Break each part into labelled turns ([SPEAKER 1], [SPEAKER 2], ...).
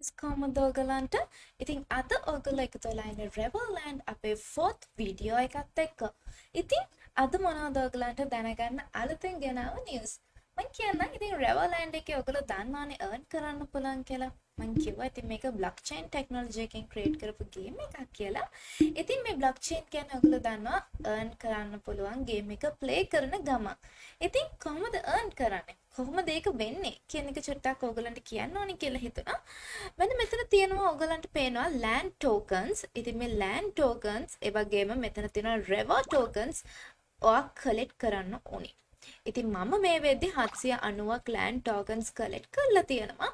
[SPEAKER 1] guys කොහොමද ඔයගලන්ට? ඉතින් අද ඔයගොල්ලෝ එකතු වෙලා ඉන්නේ Reverland අපේ 4th වීඩියෝ එකත් එක්ක. ඉතින් අද මොනවද ඔයගලන්ට දැනගන්න අලුතෙන් ගෙනාව නිවුස්? මම කියන්නම් ඉතින් Reverland එකේ ඔයගොල්ලෝ දන්නවනේ earn කරන්න පුළුවන් කියලා. මං කිව්වා ඉතින් මේක blockchain technology එකෙන් create කරපු game එකක් කියලා. ඉතින් මේ blockchain කියන්නේ ඔයගොල්ලෝ දන්නවා earn කරන්න පුළුවන් game එක play කරන ගමන්. ඉතින් කොහොමද earn කරන්නේ? කොහොමද ඒක වෙන්නේ කියන එක චුට්ටක් ඕගලන්ට කියන්න ඕනි කියලා හිතුණා. මෙන්න මෙතන තියෙනවා ඕගලන්ට පේනවා land tokens. ඉතින් මේ land tokens ඒ වගේම මෙතන තියෙනවා rever tokens ඔයා collect කරන්න ඕනි. ඉතින් මම මේ වෙද්දි 790ක් land tokens collect කරලා තියෙනවා.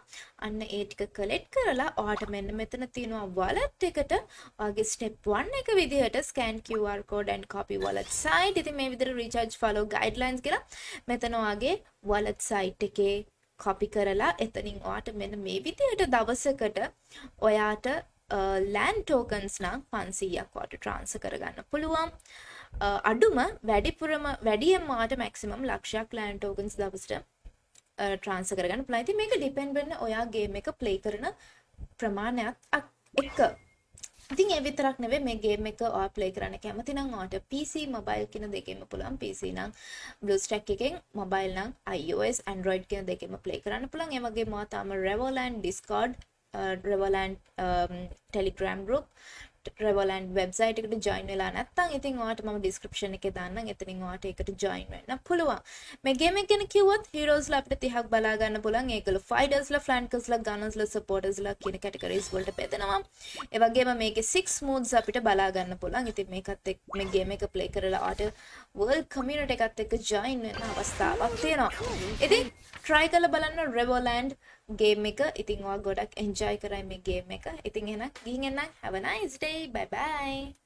[SPEAKER 1] අන්න ඒ ටික collect කරලා ඔයාට මෙන්න මෙතන තියෙනවා wallet එකට ඔයාගේ step 1 එක විදිහට scan QR code and copy wallet site. ඉතින් මේ විදිහට recharge follow guidelines කියලා මෙතන ඔයාගේ wallet site එකේ copy කරලා එතනින් ඔයාට මෙන්න මේ විදිහට දවසකට ඔයාට land tokens නම් 500ක් ඔයාට transfer කරගන්න පුළුවන්. අඩුම වැඩිපුරම වැඩියම ඔයාට maximum ලක්ෂයක් land tokens දවසට transfer කරගන්න පුළුවන්. ඉතින් මේක depend වෙන්නේ ඔයා game එක play කරන ප්‍රමාණයත් එක්ක. ඉතින් ඒ විතරක් නෙවෙයි මේ ගේම් එක ඔයා ප්ලේ කරන්න කැමති නම් ඔයාට PC mobile කියන දෙකෙන්ම පුළුවන් PC නම් BlueStack එකෙන් mobile නම් iOS Android කියන දෙකෙන්ම ප්ලේ කරන්න පුළුවන් ඒ වගේම ඔයා තාම Revoland Discord Uh, Revoland um, Telegram group Revoland website එකට join වෙලා නැත්නම් ඉතින් ඔයාට මම description එකේ දාන්නම්. එතනින් ඔයාට ඒකට join වෙන්න පුළුවන්. මේ game එක ගැන කිව්වොත් heroesලා අපිට 30ක් බලා ගන්න පුළුවන්. ඒකල fightersලා flankersලා gunnersලා supportersලා කියන categories වලට බෙදෙනවා. ඒ වගේම මේකේ 6 modes අපිට බලා ගන්න පුළුවන්. ඉතින් මේකත් එක්ක මේ game එක play කරලා ඔයාට world community එකත් එක්ක join වෙන්න අවස්ථාවක් තියෙනවා. ඉතින් try කරලා බලන්න Revoland ගේම් එක. ඉතින් ඔයා ගොඩක් එන්ජොයි කරයි මේ ගේම් එක. ඉතින් එහෙනම් ගිහින් එන්න. Have a nice day. Bye bye.